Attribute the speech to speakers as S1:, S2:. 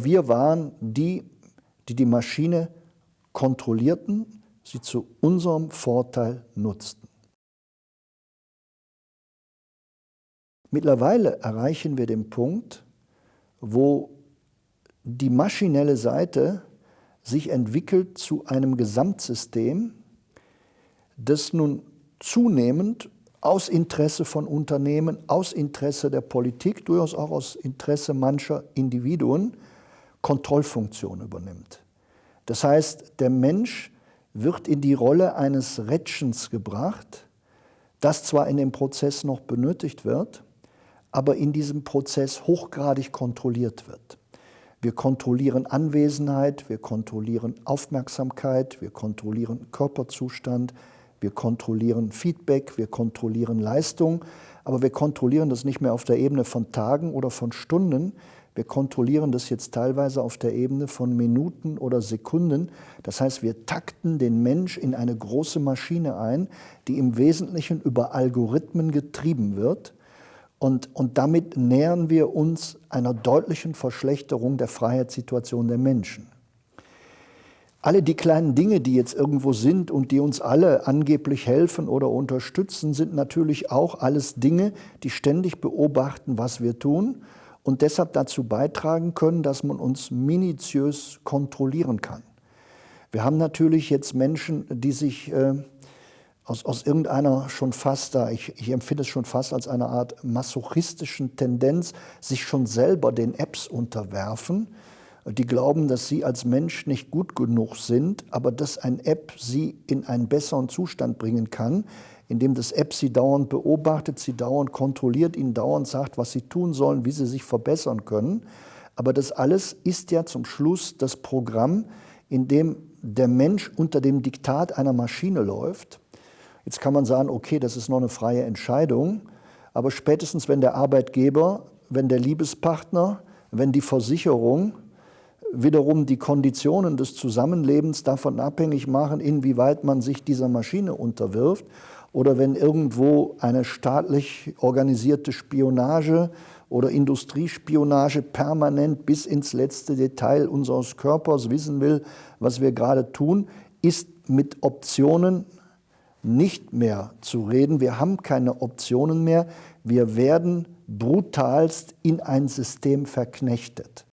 S1: Wir waren die, die die Maschine kontrollierten, sie zu unserem Vorteil nutzten. Mittlerweile erreichen wir den Punkt, wo die maschinelle Seite sich entwickelt zu einem Gesamtsystem, das nun zunehmend aus Interesse von Unternehmen, aus Interesse der Politik, durchaus auch aus Interesse mancher Individuen Kontrollfunktion übernimmt. Das heißt, der Mensch wird in die Rolle eines Rätschens gebracht, das zwar in dem Prozess noch benötigt wird, aber in diesem Prozess hochgradig kontrolliert wird. Wir kontrollieren Anwesenheit, wir kontrollieren Aufmerksamkeit, wir kontrollieren Körperzustand, wir kontrollieren Feedback, wir kontrollieren Leistung, aber wir kontrollieren das nicht mehr auf der Ebene von Tagen oder von Stunden, wir kontrollieren das jetzt teilweise auf der Ebene von Minuten oder Sekunden. Das heißt, wir takten den Mensch in eine große Maschine ein, die im Wesentlichen über Algorithmen getrieben wird. Und, und damit nähern wir uns einer deutlichen Verschlechterung der Freiheitssituation der Menschen. Alle die kleinen Dinge, die jetzt irgendwo sind und die uns alle angeblich helfen oder unterstützen, sind natürlich auch alles Dinge, die ständig beobachten, was wir tun und deshalb dazu beitragen können, dass man uns minutiös kontrollieren kann. Wir haben natürlich jetzt Menschen, die sich äh, aus, aus irgendeiner schon fast da, ich, ich empfinde es schon fast als eine Art masochistischen Tendenz, sich schon selber den Apps unterwerfen, die glauben, dass sie als Mensch nicht gut genug sind, aber dass ein App sie in einen besseren Zustand bringen kann, indem das App sie dauernd beobachtet, sie dauernd kontrolliert, ihnen dauernd sagt, was sie tun sollen, wie sie sich verbessern können. Aber das alles ist ja zum Schluss das Programm, in dem der Mensch unter dem Diktat einer Maschine läuft Jetzt kann man sagen, okay, das ist noch eine freie Entscheidung, aber spätestens wenn der Arbeitgeber, wenn der Liebespartner, wenn die Versicherung wiederum die Konditionen des Zusammenlebens davon abhängig machen, inwieweit man sich dieser Maschine unterwirft, oder wenn irgendwo eine staatlich organisierte Spionage oder Industriespionage permanent bis ins letzte Detail unseres Körpers wissen will, was wir gerade tun, ist mit Optionen nicht mehr zu reden. Wir haben keine Optionen mehr. Wir werden brutalst in ein System verknechtet.